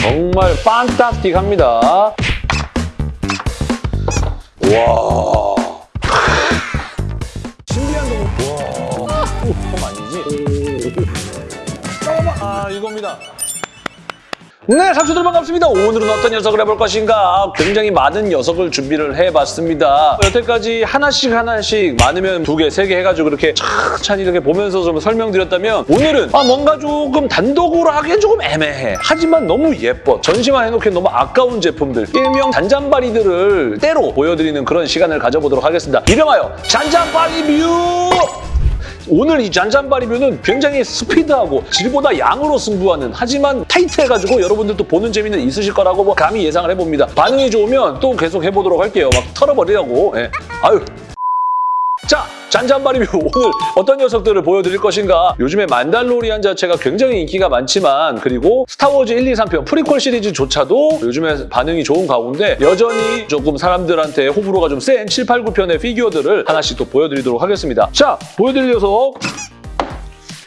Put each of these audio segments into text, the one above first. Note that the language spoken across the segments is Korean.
정말 fantastic합니다. 와. 네, 삼촌들 반갑습니다. 오늘은 어떤 녀석을 해볼 것인가? 굉장히 많은 녀석을 준비를 해봤습니다. 여태까지 하나씩 하나씩 많으면 두 개, 세 개 해가지고 이렇게 천천히 이렇게 보면서 좀 설명드렸다면 오늘은 아, 뭔가 조금 단독으로 하기엔 조금 애매해. 하지만 너무 예뻐. 전시만 해놓기엔 너무 아까운 제품들, 일명 잔잔바리들을 떼로 보여드리는 그런 시간을 가져보도록 하겠습니다. 이름하여 잔잔바리 뷰! 오늘 이 잔잔바리뷰는 굉장히 스피드하고 질보다 양으로 승부하는 하지만 타이트해가지고 여러분들도 보는 재미는 있으실 거라고 뭐 감히 예상을 해봅니다. 반응이 좋으면 또 계속 해보도록 할게요. 막 털어버리려고. 예. 아유. 자, 잔잔바리뷰 오늘 어떤 녀석들을 보여드릴 것인가 요즘에 만달로리안 자체가 굉장히 인기가 많지만 그리고 스타워즈 1, 2, 3편 프리퀄 시리즈조차도 요즘에 반응이 좋은 가운데 여전히 조금 사람들한테 호불호가 좀 센 7, 8, 9편의 피규어들을 하나씩 또 보여드리도록 하겠습니다. 자, 보여드릴 녀석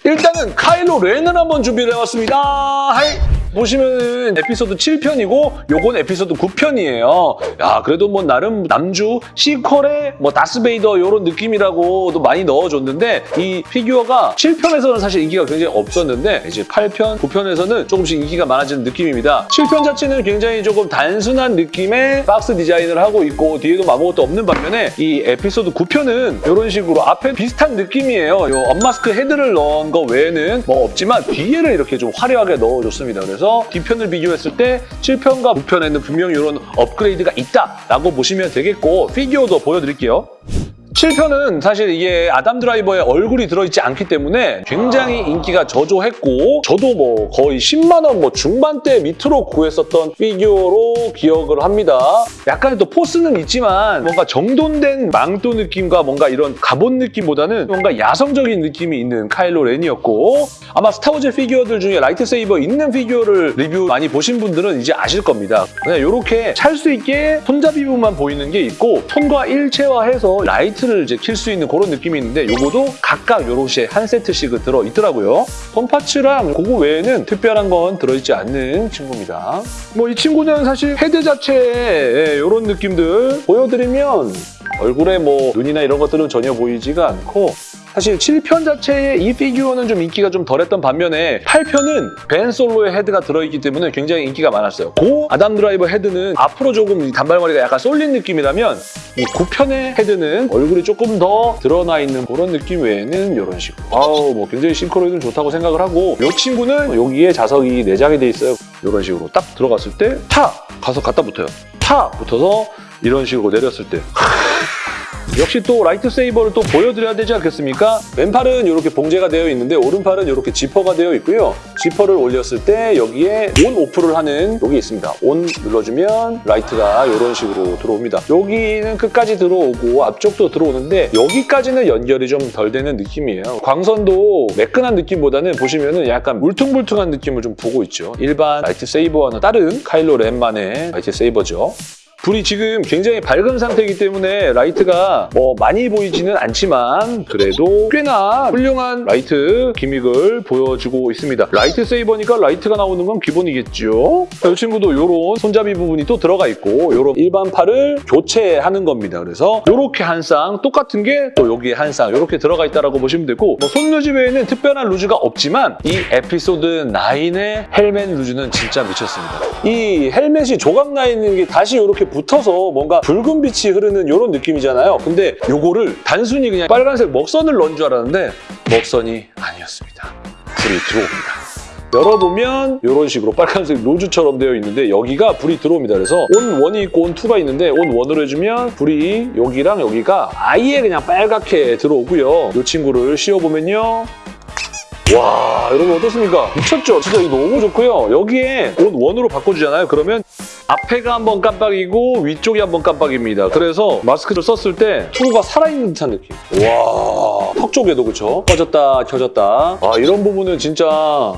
일단은 카일로 렌을 한번 준비를 해왔습니다. Hi! 보시면 에피소드 7편이고 요건 에피소드 9편이에요. 야 그래도 뭐 나름 남주 sequel의 뭐 다스베이더 이런 느낌이라고도 많이 넣어줬는데 이 피규어가 7편에서는 사실 인기가 굉장히 없었는데 이제 8편, 9편에서는 조금씩 인기가 많아지는 느낌입니다. 7편 자체는 굉장히 조금 단순한 느낌의 박스 디자인을 하고 있고 뒤에도 아무것도 없는 반면에 이 에피소드 9편은 이런 식으로 앞에 비슷한 느낌이에요. 요 unmask head를 넣은 거 외에는 뭐 없지만 뒤에를 이렇게 좀 화려하게 넣어줬습니다. 그래서 뒤편을 비교했을 때 7편과 9편에는 분명히 이런 업그레이드가 있다라고 보시면 되겠고 피규어도 보여드릴게요. 7편은 사실 이게 아담 드라이버의 얼굴이 들어있지 않기 때문에 굉장히 인기가 저조했고 저도 뭐 거의 10만 원 뭐 중반대 밑으로 구했었던 피규어로 기억을 합니다. 약간의 또 포스는 있지만 뭔가 정돈된 망토 느낌과 뭔가 이런 가본 느낌보다는 뭔가 야성적인 느낌이 있는 카일로 렌이었고 아마 스타워즈 피규어들 중에 light saber 있는 피규어를 리뷰 많이 보신 분들은 이제 아실 겁니다. 그냥 이렇게 찰 수 있게 손잡이 부분만 보이는 게 있고 손과 일체화해서 라이트를 이제 킬 수 있는 그런 느낌이 있는데 요거도 각각 요렇게 한 세트씩 들어 있더라고요. 손파츠랑 그거 외에는 특별한 건 들어있지 않는 친구입니다. 뭐 이 친구는 사실 헤드 자체에 이런 느낌들 보여드리면 얼굴에 뭐 눈이나 이런 것들은 전혀 보이지가 않고 사실 7편 자체의 이 피규어는 좀 인기가 좀 덜했던 반면에 8편은 벤 솔로의 헤드가 들어있기 때문에 굉장히 인기가 많았어요. 고 아담 드라이버 헤드는 앞으로 조금 이 단발머리가 약간 쏠린 느낌이라면 이 9편의 헤드는 얼굴이 조금 더 드러나 있는 그런 느낌 외에는 이런 식으로 아우 뭐 굉장히 싱크로율은 좋다고 생각을 하고 이 친구는 여기에 자석이 내장이 돼 있어요. 이런 식으로 딱 들어갔을 때 타! 가서 갖다 붙어요. 타! 붙어서 이런 식으로 내렸을 때 역시 또 light saber를 또 보여드려야 되지 않겠습니까? 왼팔은 이렇게 봉제가 되어 있는데 오른팔은 이렇게 지퍼가 되어 있고요. 지퍼를 올렸을 때 여기에 on off를 하는 여기 있습니다. on 눌러주면 라이트가 이런 식으로 들어옵니다. 여기는 끝까지 들어오고 앞쪽도 들어오는데 여기까지는 연결이 좀 덜 되는 느낌이에요. 광선도 매끈한 느낌보다는 보시면은 약간 울퉁불퉁한 느낌을 좀 보고 있죠. 일반 light saber와는 다른 카일로 렌만의 light saber죠. 불이 지금 굉장히 밝은 상태이기 때문에 라이트가 뭐 많이 보이지는 않지만 그래도 꽤나 훌륭한 라이트 gimmick을 보여주고 있습니다. light saber니까 라이트가 나오는 건 기본이겠죠. 이 친구도 이런 손잡이 부분이 또 들어가 있고 이런 일반 팔을 교체하는 겁니다. 그래서 이렇게 한 쌍 똑같은 게 또 여기에 한 쌍 이렇게 들어가 있다고 보시면 되고 뭐 손루즈 외에는 특별한 루즈가 없지만 이 에피소드 9의 헬멧 루즈는 진짜 미쳤습니다. 이 헬멧이 조각 나 있는 게 다시 이렇게 붙어서 뭔가 붉은 빛이 흐르는 이런 느낌이잖아요. 근데 요거를 단순히 그냥 빨간색 먹선을 넣은 줄 알았는데 먹선이 아니었습니다. 불이 들어옵니다. 열어보면 이런 식으로 빨간색 로즈처럼 되어 있는데 여기가 불이 들어옵니다. 그래서 온 1이 있고 온 2가 있는데 온 1으로 해주면 불이 여기랑 여기가 아예 그냥 빨갛게 들어오고요. 이 친구를 씌워보면요. 와 여러분 어떻습니까? 미쳤죠? 진짜 이거 너무 좋고요. 여기에 온 원으로 바꿔주잖아요. 그러면 앞에가 한번 깜빡이고 위쪽이 한번 깜빡입니다. 그래서 마스크를 썼을 때 투구가 살아있는 듯한 느낌. 와, 턱 쪽에도 그렇죠? 꺼졌다 켜졌다. 아 이런 부분은 진짜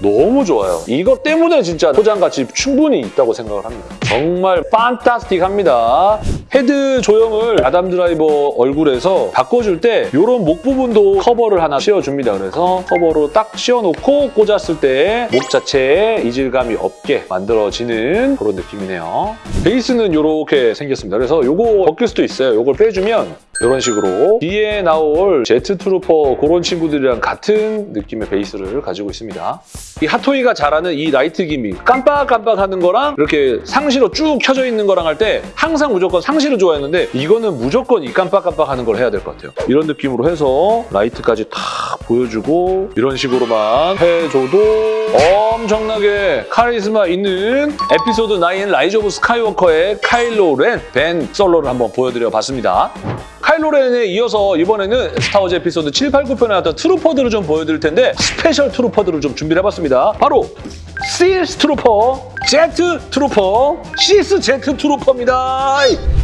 너무 좋아요. 이것 때문에 진짜 소장 가치 충분히 있다고 생각을 합니다. 정말 fantastic합니다. 헤드 조형을 아담 드라이버 얼굴에서 바꿔줄 때 이런 목 부분도 커버를 하나 씌워줍니다. 그래서 커버로 딱 씌워놓고 꽂았을 때 목 자체에 이질감이 없게 만들어지는 그런 느낌이네요. 베이스는 이렇게 생겼습니다. 그래서 이거 벗길 수도 있어요. 이걸 빼주면 이런 식으로 뒤에 나올 제트 트루퍼 그런 친구들이랑 같은 느낌의 베이스를 가지고 있습니다. 이 핫토이가 잘하는 이 라이트 gimmick 깜빡깜빡하는 거랑 이렇게 상시로 쭉 켜져 있는 거랑 할 때 항상 무조건 상시로 좋아했는데 이거는 무조건 이 깜빡깜빡하는 걸 해야 될 것 같아요. 이런 느낌으로 해서 라이트까지 탁 보여주고 이런 식으로만 해줘도 엄청나게 카리스마 있는 에피소드 9 라이즈 오브 스카이워커의 카일로 렌, 벤 솔로를 한번 보여드려 봤습니다. 카일로 렌에 이어서 이번에는 스타워즈 에피소드 7, 8, 9편에 나왔던 트루퍼들을 좀 보여드릴 텐데 스페셜 트루퍼들을 좀 준비를 해봤습니다. 바로 시스 트루퍼, 제트 트루퍼, 시스 제트 트루퍼입니다.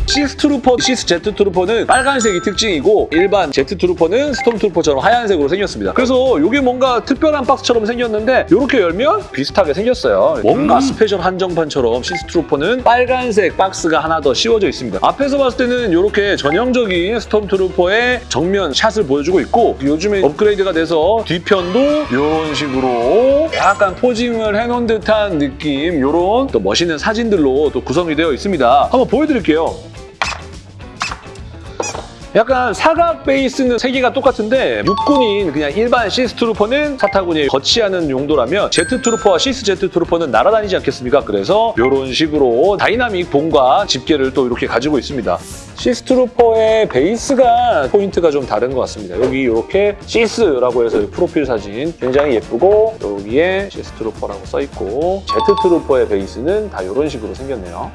시스 트루퍼, 시스 제트 트루퍼는 빨간색이 특징이고 일반 제트 트루퍼는 스톰 트루퍼처럼 하얀색으로 생겼습니다. 그래서 이게 뭔가 특별한 박스처럼 생겼는데 이렇게 열면 비슷하게 생겼어요. 뭔가 스페셜 한정판처럼 시스 트루퍼는 빨간색 박스가 하나 더 씌워져 있습니다. 앞에서 봤을 때는 이렇게 전형적인 스톰 트루퍼의 정면 샷을 보여주고 있고 요즘에 업그레이드가 돼서 뒤편도 이런 식으로 약간 posing을 해놓은 듯한 느낌 이런 또 멋있는 사진들로 또 구성이 되어 있습니다. 한번 보여드릴게요. 약간 사각 베이스는 세 개가 똑같은데 육군인 그냥 일반 시스 트루퍼는 사타구니 거치하는 용도라면 제트 트루퍼와 시스 제트 트루퍼는 날아다니지 않겠습니까? 그래서 이런 식으로 다이나믹 봉과 집게를 또 이렇게 가지고 있습니다. 시스 트루퍼의 베이스가 포인트가 좀 다른 것 같습니다. 여기 이렇게 시스라고 해서 프로필 사진 굉장히 예쁘고 여기에 시스 트루퍼라고 써있고 제트 트루퍼의 베이스는 다 이런 식으로 생겼네요.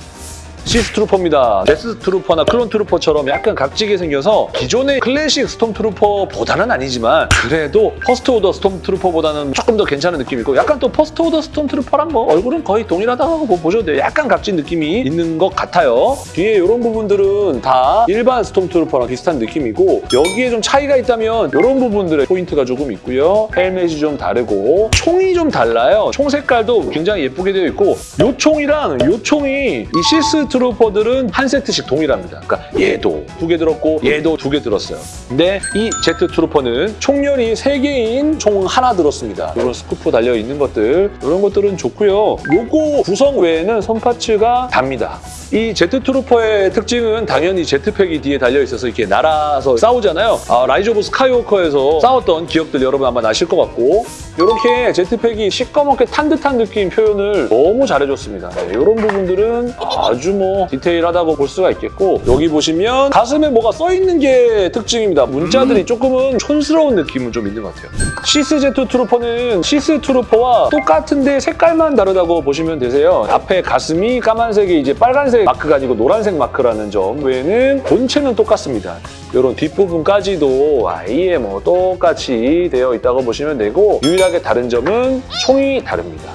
시스 트루퍼입니다. 데스 트루퍼나 클론 트루퍼처럼 약간 각지게 생겨서 기존의 클래식 스톰 트루퍼보다는 아니지만 그래도 퍼스트 오더 스톰 트루퍼보다는 조금 더 괜찮은 느낌이고 약간 또 퍼스트 오더 스톰 트루퍼랑 뭐 얼굴은 거의 동일하다고 보셔도 돼요. 약간 각진 느낌이 있는 것 같아요. 뒤에 이런 부분들은 다 일반 스톰 트루퍼랑 비슷한 느낌이고 여기에 좀 차이가 있다면 이런 부분들의 포인트가 조금 있고요. 헬멧이 좀 다르고 총이 좀 달라요. 총 색깔도 굉장히 예쁘게 되어 있고 이 총이랑 이 총이 이 시스 트루퍼들은 한 세트씩 동일합니다. 그러니까 얘도 두 개 들었고 얘도 두 개 들었어요. 근데 이 제트 트루퍼는 총열이 세 개인 총 하나 들었습니다. 이런 scope 달려있는 것들 이런 것들은 좋고요. 요거 구성 외에는 손파츠가 답니다. 이 제트 트루퍼의 특징은 당연히 jetpack이 뒤에 달려있어서 이렇게 날아서 싸우잖아요. 아, 라이즈 오브 스카이워커에서 싸웠던 기억들 여러분 아마 나실 것 같고 이렇게 jetpack이 시꺼멓게 탄 듯한 느낌 표현을 너무 잘해줬습니다. 네, 이런 부분들은 아주 뭐 디테일하다고 볼 수가 있겠고 여기 보시면 가슴에 뭐가 써있는 게 특징입니다. 문자들이 조금은 촌스러운 느낌은 좀 있는 것 같아요. 시스 제트 트루퍼는 시스 트루퍼와 똑같은데 색깔만 다르다고 보시면 되세요. 앞에 가슴이 까만색에 이제 빨간색 마크가 아니고 노란색 마크라는 점 외에는 본체는 똑같습니다. 이런 뒷부분까지도 아예 뭐 똑같이 되어 있다고 보시면 되고 유일 하게 다른 점은 총이 다릅니다.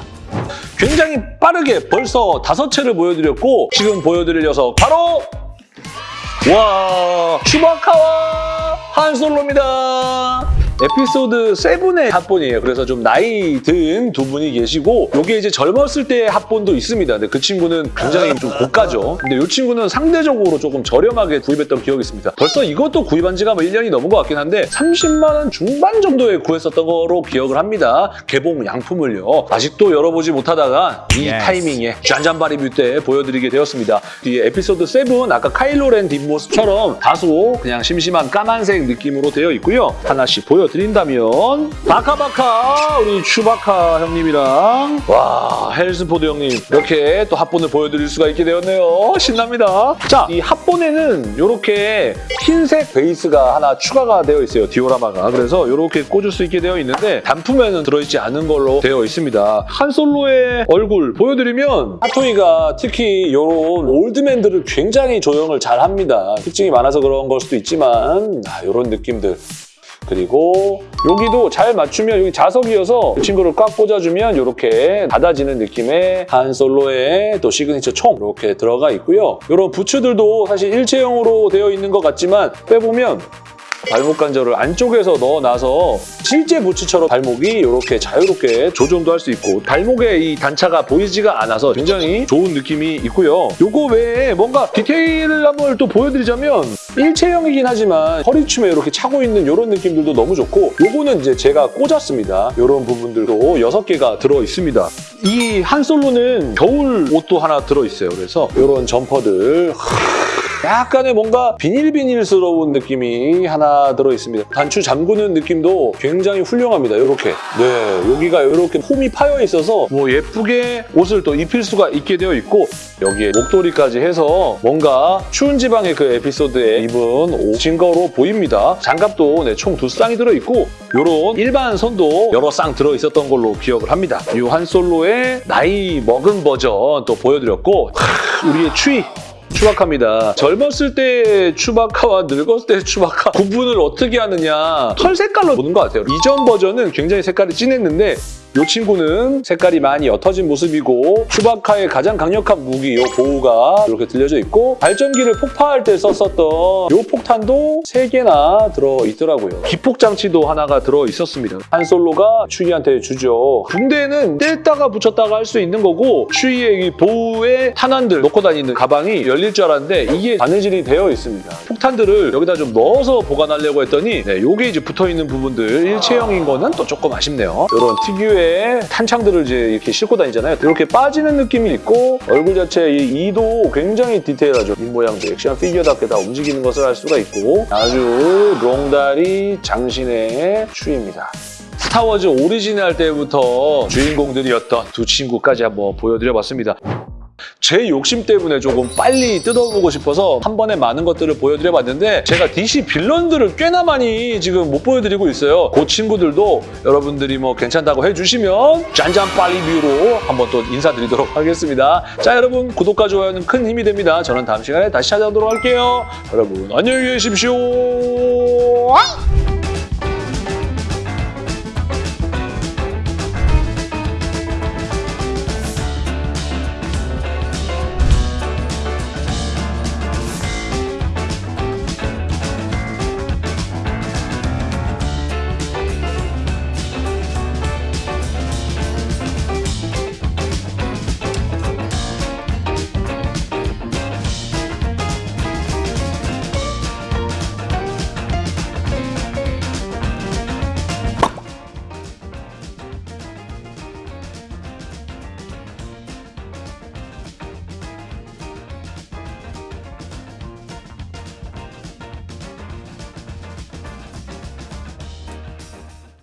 굉장히 빠르게 벌써 다섯 체를 보여드렸고 지금 보여드릴 녀석 바로 와 츄바카와 한 솔로입니다. 에피소드 7의 합본이에요. 그래서 좀 나이 든 두 분이 계시고 이게 이제 젊었을 때의 합본도 있습니다. 근데 그 친구는 굉장히 좀 고가죠. 근데 이 친구는 상대적으로 조금 저렴하게 구입했던 기억이 있습니다. 벌써 이것도 구입한 지가 뭐 1년이 넘은 것 같긴 한데 30만 원 중반 정도에 구했었던 거로 기억을 합니다. 개봉 양품을요. 아직도 열어보지 못하다가 이 Yes. 타이밍에 짠짠바 리뷰 때 보여드리게 되었습니다. 뒤에 에피소드 7 아까 카일로렌 뒷모습처럼 다소 그냥 심심한 까만색 느낌으로 되어 있고요. 하나씩 보여 드린다면 바카바카 우리 추바카 형님이랑 와 헬스포드 형님 이렇게 또 합본을 보여드릴 수가 있게 되었네요. 신납니다. 자, 이 합본에는 이렇게 흰색 베이스가 하나 추가가 되어 있어요. 디오라마가. 그래서 이렇게 꽂을 수 있게 되어 있는데 단품에는 들어있지 않은 걸로 되어 있습니다. 한솔로의 얼굴 보여드리면 핫토이가 특히 이런 올드맨들을 굉장히 조형을 잘 합니다. 특징이 많아서 그런 걸 수도 있지만 아, 이런 느낌들. 그리고 여기도 잘 맞추면 여기 자석이어서 이 친구를 꽉 꽂아주면 이렇게 닫아지는 느낌의 한 솔로의 또 시그니처 총 이렇게 들어가 있고요. 이런 부츠들도 사실 일체형으로 되어 있는 것 같지만 빼보면 발목 관절을 안쪽에서 넣어놔서 실제 부츠처럼 발목이 이렇게 자유롭게 조정도 할 수 있고 발목의 이 단차가 보이지가 않아서 굉장히 좋은 느낌이 있고요. 요거 외에 뭔가 디테일함을 또 보여드리자면 일체형이긴 하지만 허리춤에 이렇게 차고 있는 이런 느낌들도 너무 좋고 요거는 이제 제가 꽂았습니다. 이런 부분들도 6개가 들어있습니다. 이 한 솔로는 겨울 옷도 하나 들어있어요. 그래서 이런 점퍼들 약간의 뭔가 비닐비닐스러운 느낌이 하나 들어있습니다. 단추 잠그는 느낌도 굉장히 훌륭합니다. 이렇게. 네, 여기가 이렇게 홈이 파여 있어서 뭐 예쁘게 옷을 또 입힐 수가 있게 되어 있고 여기에 목도리까지 해서 뭔가 추운 지방의 그 에피소드에 입은 옷인 거로 보입니다. 장갑도 네, 총 두 쌍이 들어있고 이런 일반 선도 여러 쌍 들어있었던 걸로 기억을 합니다. 이 한솔로의 나이 먹은 버전 또 보여드렸고 하, 우리의 추위 추바카입니다. 젊었을 때 추바카와 늙었을 때 추바카 구분을 어떻게 하느냐 털 색깔로 보는 것 같아요. 이전 버전은 굉장히 색깔이 진했는데 이 친구는 색깔이 많이 옅어진 모습이고 추바카의 가장 강력한 무기 이 보호가 이렇게 들려져 있고 발전기를 폭파할 때 썼었던 이 폭탄도 3개나 들어있더라고요. 기폭 장치도 하나가 들어있었습니다. 한솔로가 추이한테 주죠. 군대는 뗐다가 붙였다가 할 수 있는 거고 추이의 이 보호의 탄환들 놓고 다니는 가방이 열릴 줄 알았는데 이게 바느질이 되어 있습니다. 폭탄들을 여기다 좀 넣어서 보관하려고 했더니 네, 요게 이제 붙어있는 부분들 일체형인 거는 또 조금 아쉽네요. 이런 특유의 탄창들을 이제 이렇게 싣고 다니잖아요. 이렇게 빠지는 느낌이 있고 얼굴 자체 이 이도 굉장히 디테일하죠. 입 모양도 액션 피규어답게 다 움직이는 것을 알 수가 있고 아주 롱다리 장신의 츄이입니다. 스타워즈 오리지널 할 때부터 주인공들이었던 두 친구까지 한번 보여드려봤습니다. 제 욕심 때문에 조금 빨리 뜯어보고 싶어서 한 번에 많은 것들을 보여드려봤는데 제가 DC villain들을 꽤나 많이 지금 못 보여드리고 있어요. 그 친구들도 여러분들이 뭐 괜찮다고 해주시면 짠짠바 리뷰로 한번 또 인사드리도록 하겠습니다. 자 여러분 구독과 좋아요는 큰 힘이 됩니다. 저는 다음 시간에 다시 찾아오도록 할게요. 여러분 안녕히 계십시오.